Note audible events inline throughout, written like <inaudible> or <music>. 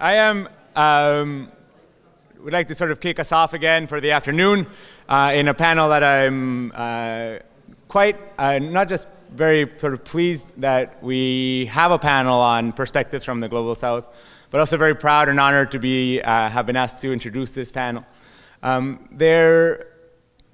I am. Um, would like to sort of kick us off again for the afternoon uh, in a panel that I'm uh, quite uh, not just very sort of pleased that we have a panel on perspectives from the global south, but also very proud and honored to be uh, have been asked to introduce this panel. Um, there,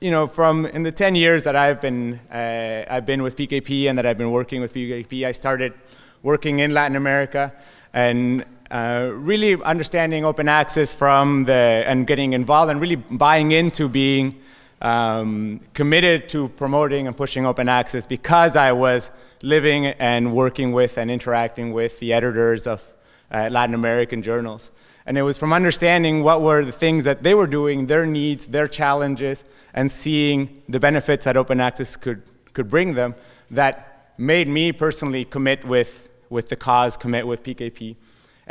you know, from in the 10 years that I've been uh, I've been with PKP and that I've been working with PKP, I started working in Latin America and uh, really understanding open access from the and getting involved and really buying into being um, committed to promoting and pushing open access because I was living and working with and interacting with the editors of uh, Latin American journals. And it was from understanding what were the things that they were doing, their needs, their challenges, and seeing the benefits that open access could, could bring them that made me personally commit with, with the cause, commit with PKP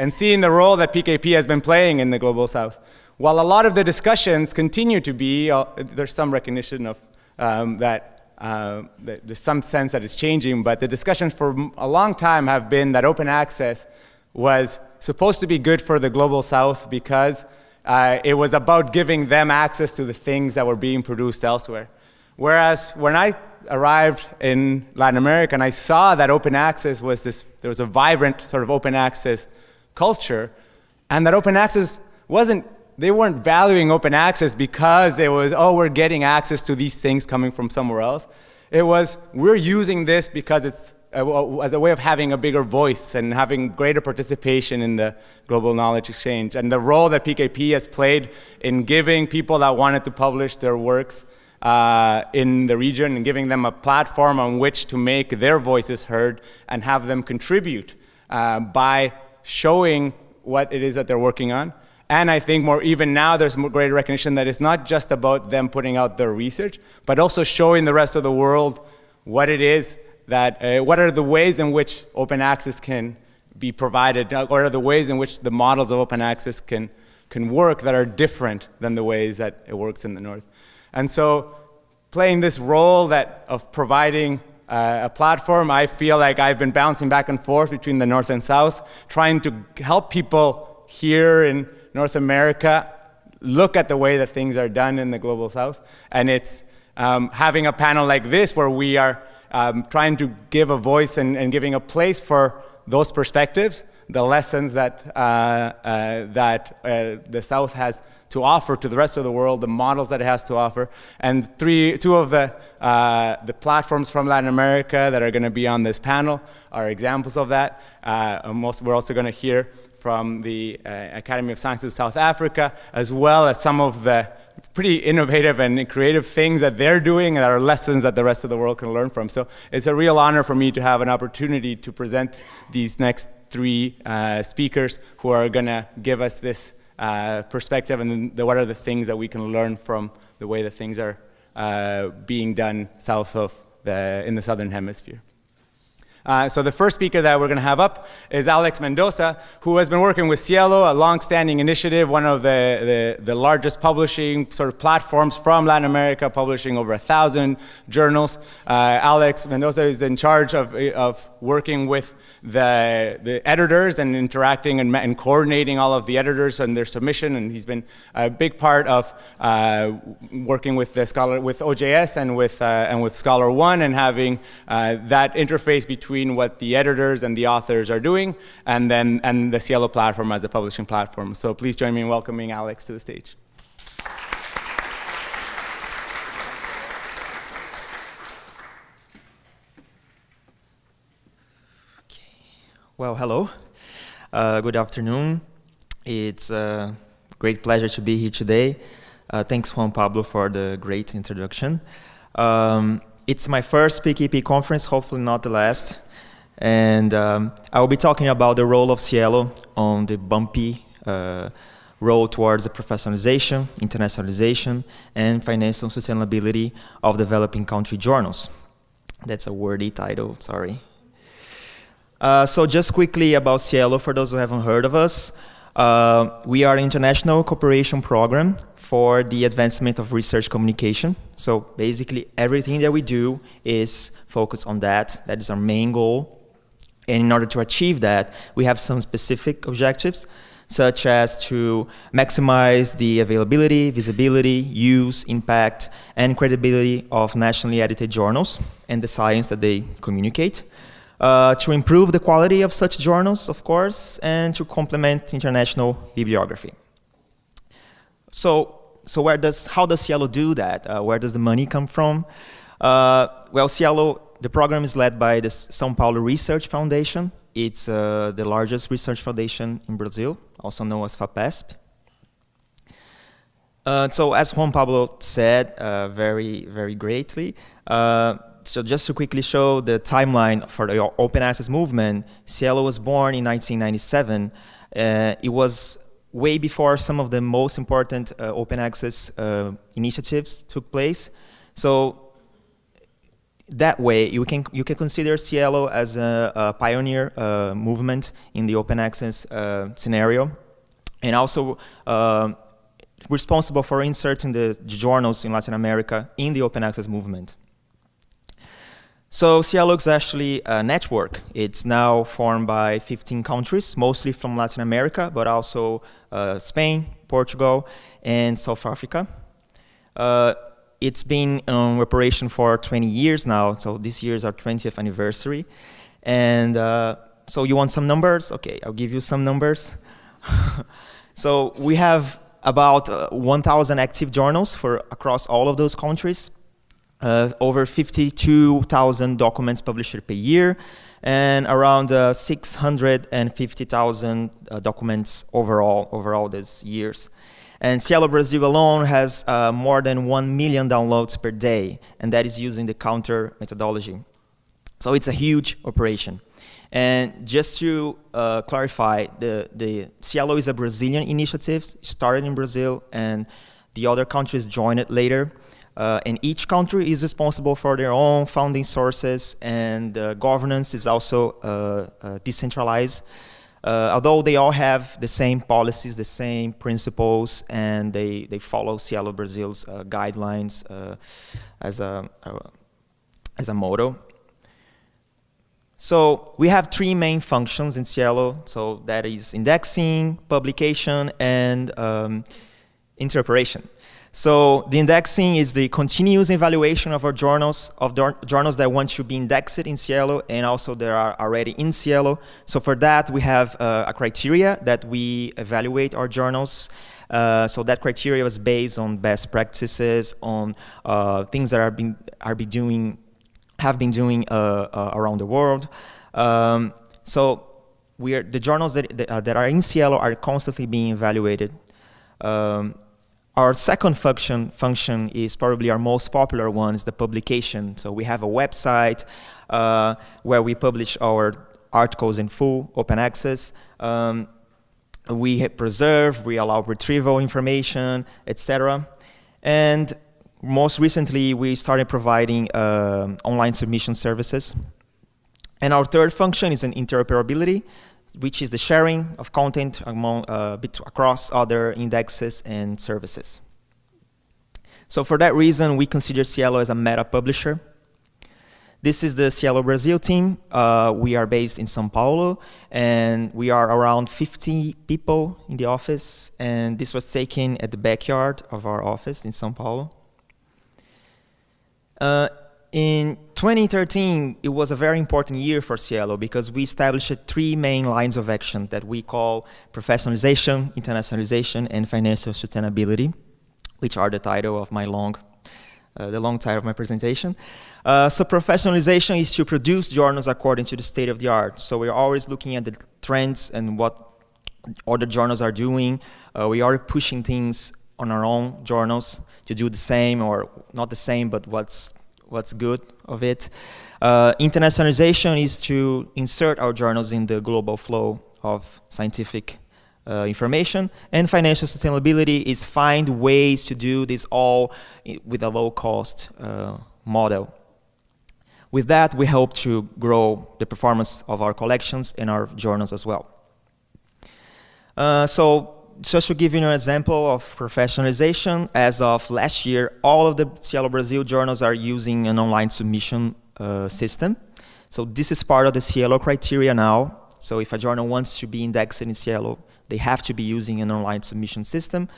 and seeing the role that PKP has been playing in the Global South. While a lot of the discussions continue to be, uh, there's some recognition of um, that, uh, that, there's some sense that it's changing, but the discussions for a long time have been that open access was supposed to be good for the Global South because uh, it was about giving them access to the things that were being produced elsewhere. Whereas when I arrived in Latin America and I saw that open access was this, there was a vibrant sort of open access culture, and that open access wasn't, they weren't valuing open access because it was, oh, we're getting access to these things coming from somewhere else. It was, we're using this because it's as a way of having a bigger voice and having greater participation in the global knowledge exchange. And the role that PKP has played in giving people that wanted to publish their works uh, in the region and giving them a platform on which to make their voices heard and have them contribute uh, by showing what it is that they're working on. And I think more even now, there's more greater recognition that it's not just about them putting out their research, but also showing the rest of the world what it is that, uh, what are the ways in which open access can be provided, uh, what are the ways in which the models of open access can, can work that are different than the ways that it works in the North. And so playing this role that of providing uh, a platform. I feel like I've been bouncing back and forth between the North and South, trying to help people here in North America look at the way that things are done in the Global South. And it's um, having a panel like this where we are um, trying to give a voice and, and, giving a place for those perspectives, the lessons that, uh, uh, that uh, the South has to offer to the rest of the world, the models that it has to offer, and three, two of the, uh, the platforms from Latin America that are going to be on this panel are examples of that. Most, we're also going to hear from the Academy of Sciences of South Africa, as well as some of the pretty innovative and creative things that they're doing that are lessons that the rest of the world can learn from. So it's a real honor for me to have an opportunity to present these next three uh, speakers who are going to give us this uh, perspective and the, what are the things that we can learn from the way that things are uh, being done south of the, in the southern hemisphere. Uh, so the first speaker that we're going to have up is Alex Mendoza, who has been working with SciELO, a long-standing initiative, one of the, the, the, largest publishing sort of platforms from Latin America, publishing over a thousand journals. Uh, Alex Mendoza is in charge of, of working with the, the editors and interacting and, and coordinating all of the editors and their submission, and he's been a big part of uh, working with the scholar, with OJS and with, uh, and with ScholarOne and having uh, that interface between between what the editors and the authors are doing and then and the SciELO platform as a publishing platform. So please join me in welcoming Alex to the stage. Well, hello. Uh, good afternoon. It's a great pleasure to be here today. Uh, thanks, Juan Pablo, for the great introduction. Um, it's my first PKP conference, hopefully not the last. And um, I will be talking about the role of SciELO on the bumpy uh, road towards the professionalization, internationalization, and financial sustainability of developing country journals. That's a wordy title, sorry. Uh, so just quickly about SciELO, for those who haven't heard of us, uh, we are an international cooperation program for the advancement of research communication. So basically everything that we do is focused on that. That is our main goal. And in order to achieve that, we have some specific objectives, such as to maximize the availability, visibility, use, impact, and credibility of nationally edited journals and the science that they communicate. Uh, to improve the quality of such journals, of course, and to complement international bibliography. So, so where does, how does SciELO do that? Uh, where does the money come from? Uh, well, SciELO, the program is led by the São Paulo Research Foundation. It's uh, the largest research foundation in Brazil, also known as FAPESP. Uh, so as Juan Pablo said uh, very, very greatly, so just to quickly show the timeline for the open access movement, SciELO was born in 1997. Uh, it was way before some of the most important uh, open access uh, initiatives took place. So that way, you can, you can consider SciELO as a, a pioneer uh, movement in the open access uh, scenario, and also uh, responsible for inserting the journals in Latin America in the open access movement. So SciELO is actually a network. It's now formed by 15 countries, mostly from Latin America, but also uh, Spain, Portugal, and South Africa. Uh, it's been in operation for 20 years now, so this year is our 20th anniversary. And uh, so you want some numbers? Okay, I'll give you some numbers. <laughs> so we have about uh, 1,000 active journals for across all of those countries over 52,000 documents published per year, and around uh, 650,000 uh, documents overall over all these years. And SciELO Brazil alone has uh, more than 1 million downloads per day, and that is using the counter methodology. So it's a huge operation. And just to uh, clarify, the, the SciELO is a Brazilian initiative, started in Brazil, and the other countries joined it later. Uh, and each country is responsible for their own funding sources and uh, governance is also uh, uh decentralized. Uh, although they all have the same policies, the same principles, and they, they follow SciELO Brazil's uh, guidelines as, a, as a model. So we have three main functions in SciELO. So that is indexing, publication, and um, interoperation. So the indexing is the continuous evaluation of our journals, of journals that want to be indexed in SciELO and also that are already in SciELO. So for that, we have uh, a criteria that we evaluate our journals. Uh, so that criteria was based on best practices, on uh, things that are been are be doing, have been doing uh, uh, around the world. Um, so we are, the journals that, that, uh, are in SciELO are constantly being evaluated. Um, our second function, function is probably our most popular one, is the publication. So we have a website uh, where we publish our articles in full, open access. Um, we preserve, we allow retrieval information, etc. And most recently, we started providing uh, online submission services. And our third function is an interoperability which is the sharing of content among, uh, across other indexes and services. So for that reason, we consider SciELO as a meta publisher. This is the SciELO Brazil team. Uh, we are based in São Paulo, and we are around 50 people in the office, and this was taken at the backyard of our office in São Paulo. Uh, in 2013, it was a very important year for SciELO because we established three main lines of action that we call professionalization, internationalization, and financial sustainability, which are the title of my long, uh, the long title of my presentation. Uh, so professionalization is to produce journals according to the state of the art. So we're always looking at the trends and what other journals are doing. Uh, we are pushing things on our own journals to do the same or not the same, but what's what's good of it. Uh, internationalization is to insert our journals in the global flow of scientific uh, information. And financial sustainability is find ways to do this all with a low cost uh, model. With that, we hope to grow the performance of our collections and our journals as well. Uh, so just to give you an example of professionalization, as of last year, all of the SciELO Brazil journals are using an online submission uh, system. So this is part of the SciELO criteria now. So if a journal wants to be indexed in SciELO, they have to be using an online submission system.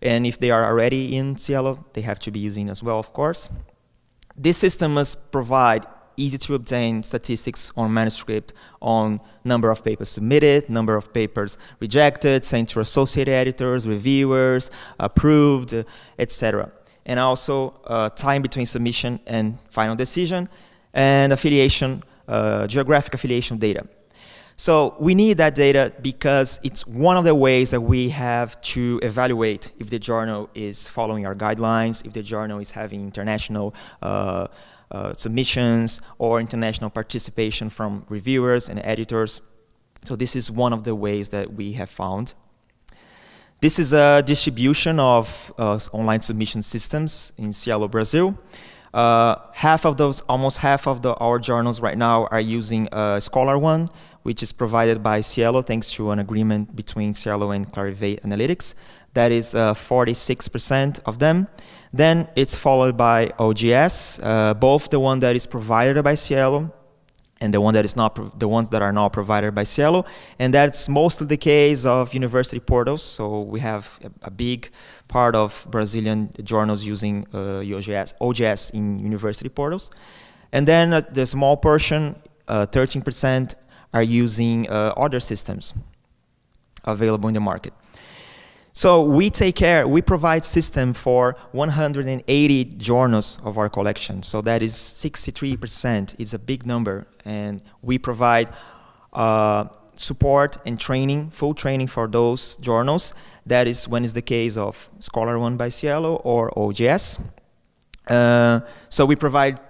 And if they are already in SciELO, they have to be using as well, of course. This system must provide easy to obtain statistics on manuscript on number of papers submitted, number of papers rejected, sent to associate editors, reviewers, approved, etc. And also uh, time between submission and final decision, and affiliation, uh, geographic affiliation data. So we need that data because it's one of the ways that we have to evaluate if the journal is following our guidelines, if the journal is having international uh, submissions or international participation from reviewers and editors. So this is one of the ways that we have found. This is a distribution of uh, online submission systems in SciELO Brazil. Uh, half of those, almost half of the, our journals right now are using uh, ScholarOne, which is provided by SciELO thanks to an agreement between SciELO and Clarivate Analytics. That is 46% uh, of them. Then it's followed by OJS, uh, both the one that is provided by SciELO and the one that is not the ones that are not provided by SciELO, and that's mostly the case of university portals. So we have a, a big part of Brazilian journals using uh, OJS, OJS in university portals, and then uh, the small portion, 13%, uh, are using uh, other systems available in the market. So we take care, we provide system for 180 journals of our collection. So that is 63%. It's a big number. And we provide uh, support and training, full training for those journals. That is when is the case of ScholarOne by SciELO or OJS. Uh, so we provide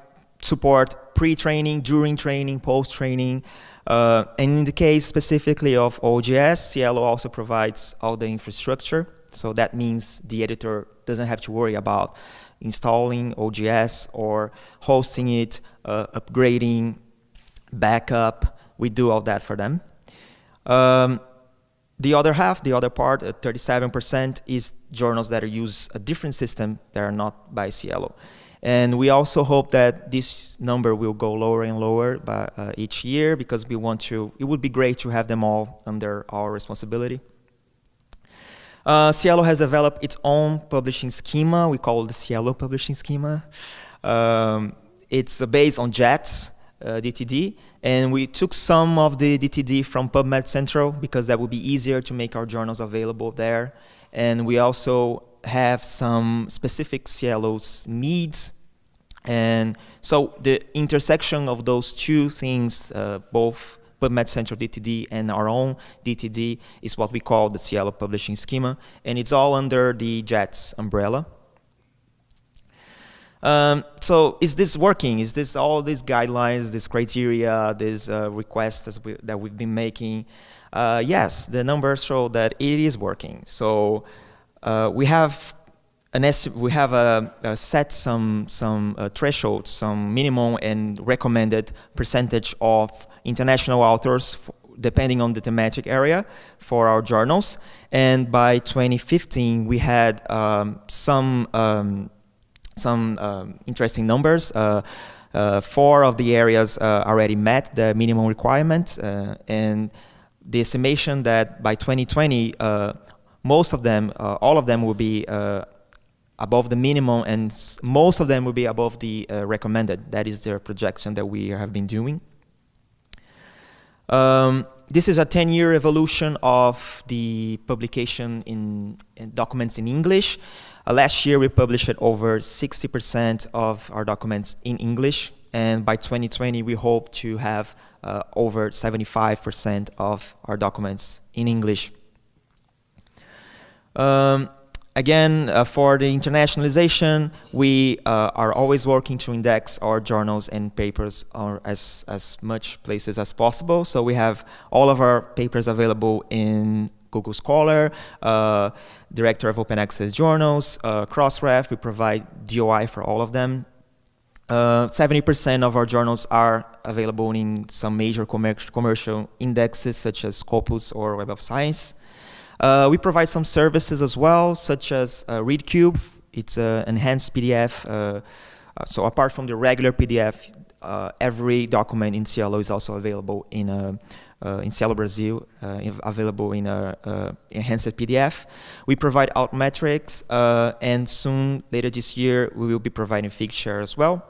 support pre-training, during training, post-training, uh, and in the case specifically of OJS, SciELO also provides all the infrastructure. So that means the editor doesn't have to worry about installing OJS or hosting it, uh, upgrading, backup. We do all that for them. Um, the other half, the other part, 37%, uh, is journals that use a different system that are not by SciELO. And we also hope that this number will go lower and lower by, uh, each year because we want to, it would be great to have them all under our responsibility. Uh, SciELO has developed its own publishing schema. We call it the SciELO publishing schema. Um, it's based on JATS, uh, DTD, and we took some of the DTD from PubMed Central because that would be easier to make our journals available there. And we also have some specific SciELO's needs. And so the intersection of those two things, uh, both PubMed Central DTD and our own DTD, is what we call the SciELO publishing schema. And it's all under the JATS umbrella. Um, so is this working? Is this all these guidelines, this criteria, these uh, requests we, that we've been making? Uh, yes, the numbers show that it is working. So uh, we have an we have a, a, set some some uh, thresholds, some minimum and recommended percentage of international authors depending on the thematic area for our journals. And by 2015, we had um, some um, some um, interesting numbers. Uh, uh, four of the areas uh, already met the minimum requirement, uh, and the estimation that by 2020 most of them, uh, all of them will be uh, above the minimum and most of them will be above the uh, recommended. That is their projection that we have been doing. Um, this is a 10-year evolution of the publication in, in documents in English. Uh, last year we published over 60% of our documents in English and by 2020 we hope to have uh, over 75% of our documents in English. Um, again, uh, for the internationalization, we uh, are always working to index our journals and papers or as, as much places as possible. So we have all of our papers available in Google Scholar, uh, Director of Open Access Journals, uh, Crossref, we provide DOI for all of them. 70% uh, of our journals are available in some major commercial indexes such as Scopus or Web of Science. Uh, we provide some services as well, such as uh, ReadCube. It's an enhanced PDF. Uh, uh, so apart from the regular PDF, uh, every document in SciELO is also available in a uh, in SciELO Brazil, uh, available in a uh, enhanced PDF. We provide Altmetrics, and soon, later this year, we will be providing Figshare as well.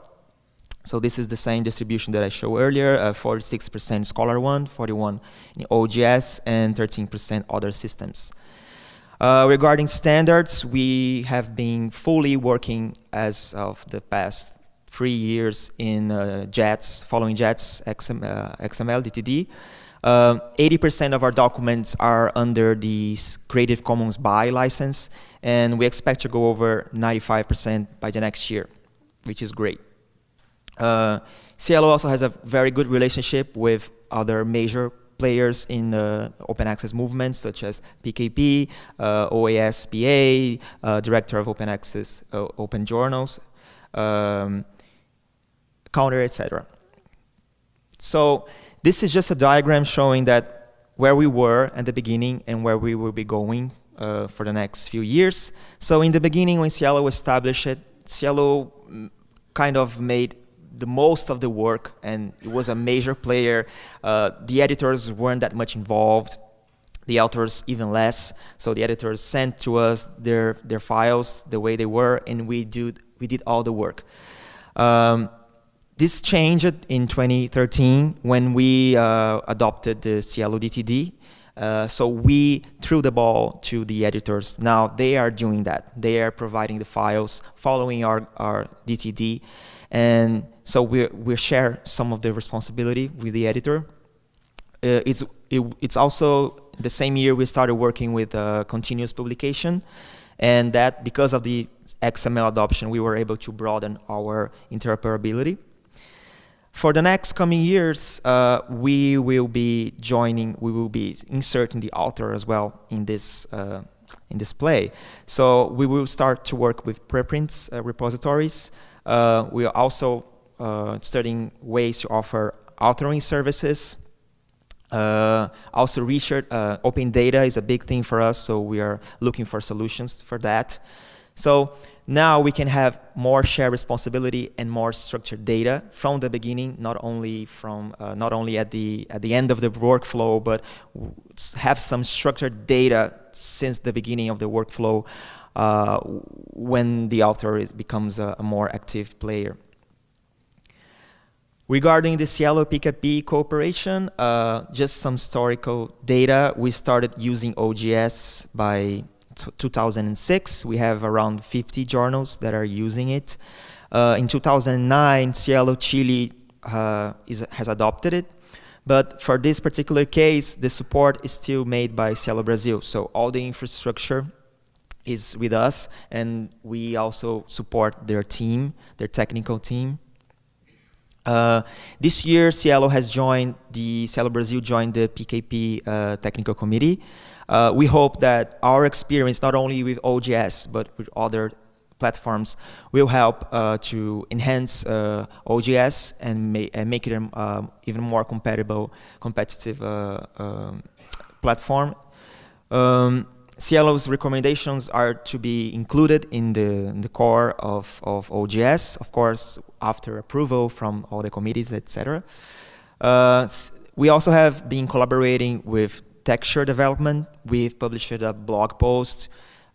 So this is the same distribution that I showed earlier, 46% ScholarOne, 41 in OJS, and 13% other systems. Uh, regarding standards, we have been fully working as of the past three years in uh, JATS, following JATS XM, uh, XML DTD. 80% uh, of our documents are under the Creative Commons BY license, and we expect to go over 95% by the next year, which is great. Uh, also has a very good relationship with other major players in the open access movement, such as PKP, uh, OASPA, uh, Director of Open Access uh, Open Journals, um, Counter, etc. So this is just a diagram showing that where we were at the beginning and where we will be going uh, for the next few years. So in the beginning, when SciELO established, SciELO mm, kind of made the most of the work and it was a major player. Uh, the editors weren't that much involved, the authors even less. So the editors sent to us their, their files the way they were and we, do, we did all the work. Um, this changed in 2013 when we uh, adopted the SciELO DTD. Uh, so we threw the ball to the editors. Now they are doing that. They are providing the files, following our, our DTD. And so we we share some of the responsibility with the editor. Uh, it's, it, it's also the same year we started working with uh, continuous publication. And that because of the XML adoption, we were able to broaden our interoperability. For the next coming years, uh, we will be joining, we will be inserting the author as well in this, uh, in this play. So we will start to work with preprints uh, repositories. Uh, we are also uh, studying ways to offer authoring services. Uh, also research, open data is a big thing for us, so we are looking for solutions for that. So now we can have more shared responsibility and more structured data from the beginning, not only from uh, not only at the at the end of the workflow, but have some structured data since the beginning of the workflow uh, when the author is, becomes a, a, more active player. Regarding the SciELO PKP cooperation, uh, just some historical data. We started using OJS by 2006, we have around 50 journals that are using it. Uh, in 2009, SciELO Chile uh, is, has adopted it. But for this particular case, the support is still made by SciELO Brazil. So all the infrastructure is with us, and we also support their team, their technical team. Uh, this year, SciELO has joined the SciELO Brazil joined the PKP uh, technical committee. Uh, we hope that our experience, not only with OJS, but with other platforms, will help uh, to enhance uh, OJS and, ma and, make it an um, even more compatible, competitive uh, um, platform. Um, SciELO's recommendations are to be included in the, in the core of, of OJS, of course, after approval from all the committees, etc. Uh, we also have been collaborating with texture development. We've published a blog post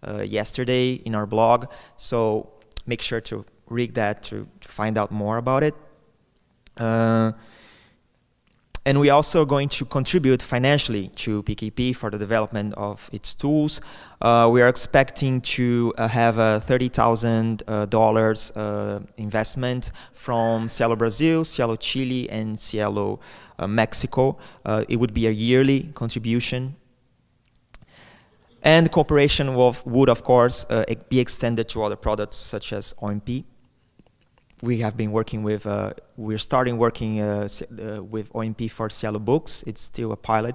uh, yesterday in our blog, so make sure to read that to, to find out more about it. Uh, and we're also going to contribute financially to PKP for the development of its tools. Uh, we are expecting to uh, have a $30,000 uh, uh, investment from SciELO Brazil, SciELO Chile, and SciELO uh, Mexico. Uh, it would be a yearly contribution. And cooperation would, of course, be extended to other products such as OMP. We have been working with, uh, we're starting working uh, uh, with OMP for SciELO Books. It's still a pilot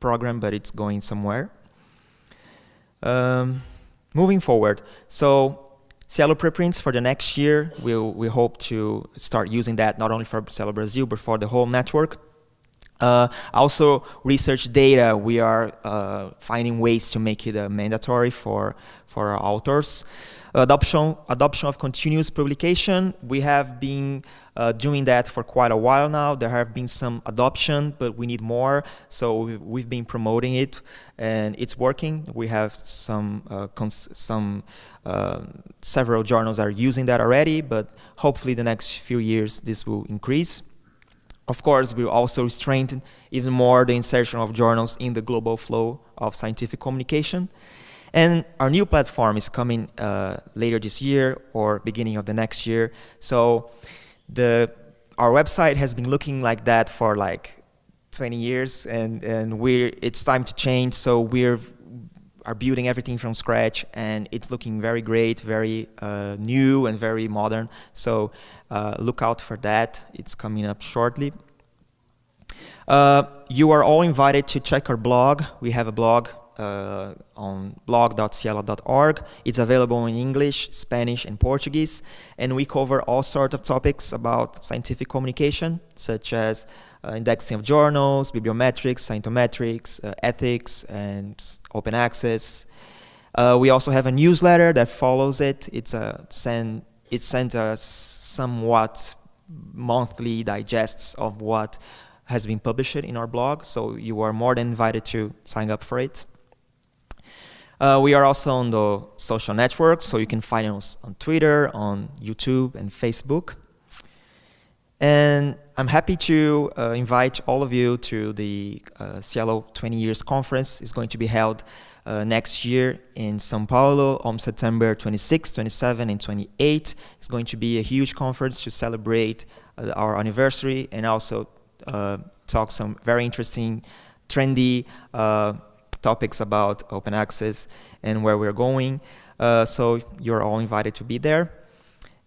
program, but it's going somewhere. Um, moving forward, so SciELO preprints for the next year, we'll, we hope to start using that not only for SciELO Brazil, but for the whole network. Uh, also, research data, we are uh, finding ways to make it uh, mandatory for, for our authors. Adoption, adoption of continuous publication, we have been uh, doing that for quite a while now. There have been some adoption, but we need more. So we've been promoting it, and it's working. We have some, uh, some uh, several journals are using that already, but hopefully the next few years this will increase. Of course, we'll also strengthen even more the insertion of journals in the global flow of scientific communication. And our new platform is coming uh, later this year or beginning of the next year. So the our website has been looking like that for like 20 years, and and we're it's time to change. So we're are building everything from scratch, and it's looking very great, very uh, new, and very modern. So uh, look out for that. It's coming up shortly. Uh, you are all invited to check our blog. We have a blog uh, on blog.scielo.org. It's available in English, Spanish, and Portuguese, and we cover all sorts of topics about scientific communication, such as indexing of journals, bibliometrics, scientometrics, uh, ethics, and open access. Uh, we also have a newsletter that follows it. It's a send it sends us somewhat monthly digests of what has been published in our blog, so you are more than invited to sign up for it. Uh, we are also on the social networks, so you can find us on Twitter, on YouTube, and Facebook. And I'm happy to uh, invite all of you to the uh, SciELO 20 Years Conference. It's going to be held uh, next year in Sao Paulo on September 26, 27, and 28. It's going to be a huge conference to celebrate uh, our anniversary and also uh, talk some very interesting, trendy uh, topics about open access and where we're going. Uh, so you're all invited to be there.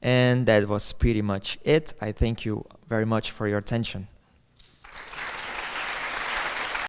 And that was pretty much it. I thank you very much for your attention.